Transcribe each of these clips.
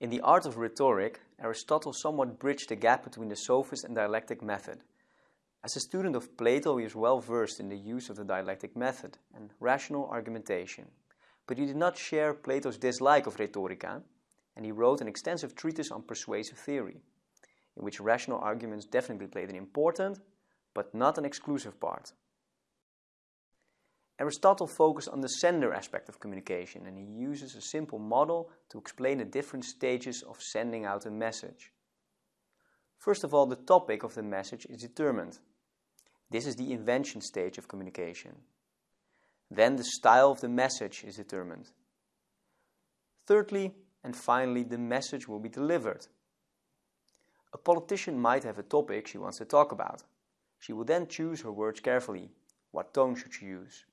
In the art of rhetoric, Aristotle somewhat bridged the gap between the sophist and dialectic method. As a student of Plato, he was well versed in the use of the dialectic method and rational argumentation. But he did not share Plato's dislike of rhetorica, and he wrote an extensive treatise on persuasive theory, in which rational arguments definitely played an important, but not an exclusive part. Aristotle focused on the sender aspect of communication and he uses a simple model to explain the different stages of sending out a message. First of all, the topic of the message is determined. This is the invention stage of communication. Then the style of the message is determined. Thirdly, and finally, the message will be delivered. A politician might have a topic she wants to talk about. She will then choose her words carefully. What tone should she use?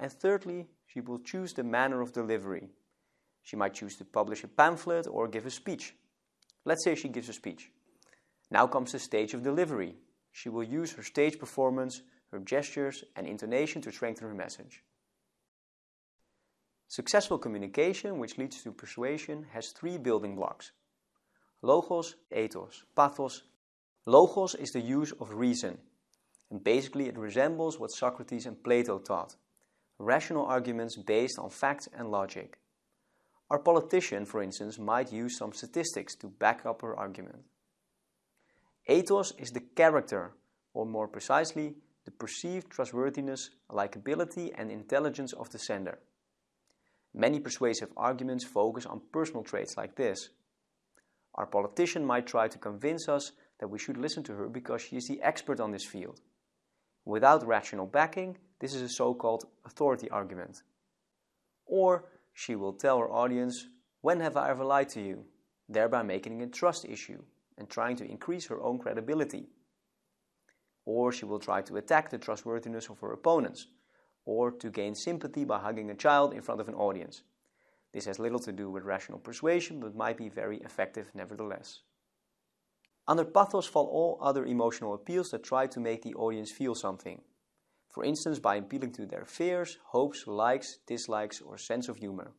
And thirdly, she will choose the manner of delivery. She might choose to publish a pamphlet or give a speech. Let's say she gives a speech. Now comes the stage of delivery. She will use her stage performance, her gestures and intonation to strengthen her message. Successful communication, which leads to persuasion, has three building blocks. Logos, ethos, pathos. Logos is the use of reason, and basically it resembles what Socrates and Plato taught rational arguments based on facts and logic. Our politician, for instance, might use some statistics to back up her argument. Ethos is the character, or more precisely, the perceived trustworthiness, likability and intelligence of the sender. Many persuasive arguments focus on personal traits like this. Our politician might try to convince us that we should listen to her because she is the expert on this field. Without rational backing, this is a so-called authority argument. Or she will tell her audience, when have I ever lied to you? Thereby making a trust issue and trying to increase her own credibility. Or she will try to attack the trustworthiness of her opponents, or to gain sympathy by hugging a child in front of an audience. This has little to do with rational persuasion, but might be very effective nevertheless. Under pathos fall all other emotional appeals that try to make the audience feel something. For instance, by appealing to their fears, hopes, likes, dislikes, or sense of humor.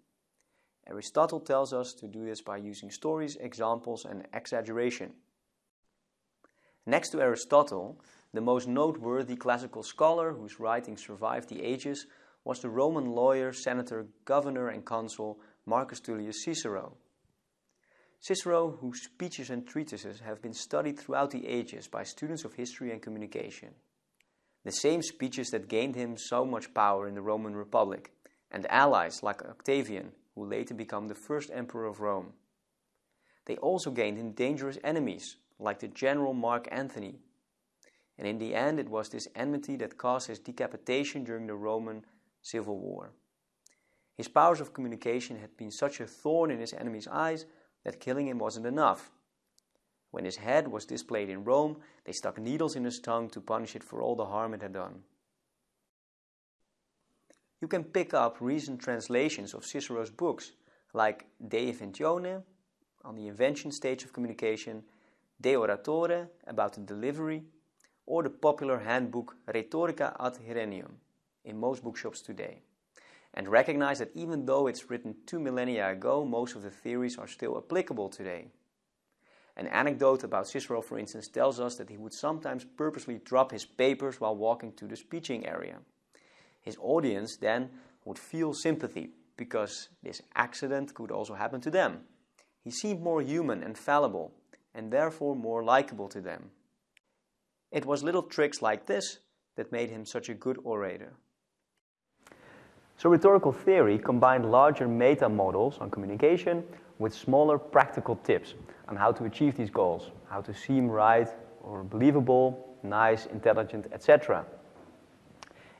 Aristotle tells us to do this by using stories, examples, and exaggeration. Next to Aristotle, the most noteworthy classical scholar whose writings survived the ages was the Roman lawyer, senator, governor, and consul Marcus Tullius Cicero. Cicero, whose speeches and treatises have been studied throughout the ages by students of history and communication. The same speeches that gained him so much power in the Roman Republic, and allies like Octavian, who later became the first emperor of Rome. They also gained him dangerous enemies, like the general Mark Antony. And in the end, it was this enmity that caused his decapitation during the Roman Civil War. His powers of communication had been such a thorn in his enemies' eyes that killing him wasn't enough. When his head was displayed in Rome, they stuck needles in his tongue to punish it for all the harm it had done. You can pick up recent translations of Cicero's books, like De Inventione, on the invention stage of communication, De Oratore, about the delivery, or the popular handbook Rhetorica ad Herennium, in most bookshops today and recognize that even though it's written two millennia ago, most of the theories are still applicable today. An anecdote about Cicero, for instance, tells us that he would sometimes purposely drop his papers while walking to the speeching area. His audience then would feel sympathy because this accident could also happen to them. He seemed more human and fallible and therefore more likable to them. It was little tricks like this that made him such a good orator. So rhetorical theory combined larger meta models on communication with smaller practical tips on how to achieve these goals, how to seem right or believable, nice, intelligent, etc.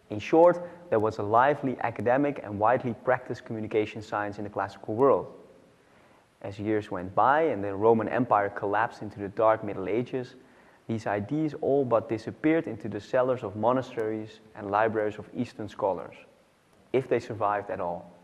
In short, there was a lively academic and widely practiced communication science in the classical world. As years went by and the Roman Empire collapsed into the dark Middle Ages, these ideas all but disappeared into the cellars of monasteries and libraries of Eastern scholars if they survived at all.